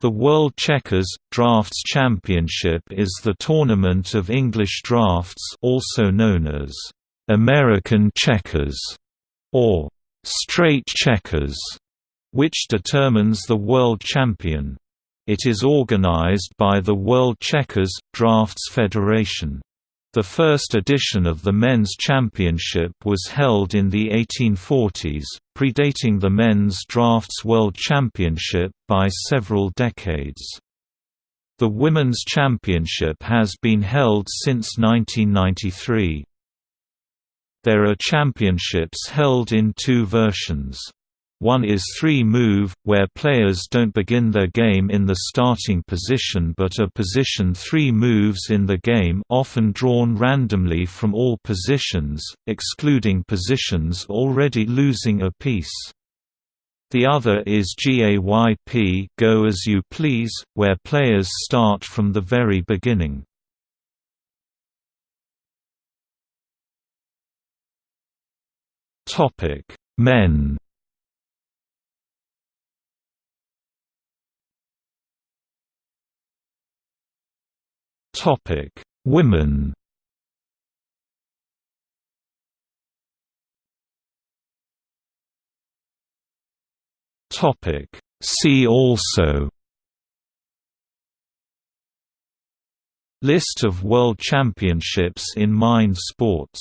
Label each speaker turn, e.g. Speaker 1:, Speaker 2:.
Speaker 1: The World Checkers Draughts Championship is the tournament of English draughts also known as American checkers or straight checkers, which determines the world champion. It is organized by the World Checkers Draughts Federation. The first edition of the men's championship was held in the 1840s, predating the men's draughts world championship by several decades. The women's championship has been held since 1993. There are championships held in two versions. One is three-move, where players don't begin their game in the starting position but are positioned three moves in the game often drawn randomly from all positions, excluding positions already losing a piece. The other is GAYP go as you please, where players start from the very beginning. Men Topic: Women. Topic: See also. List of World Championships in Mind Sports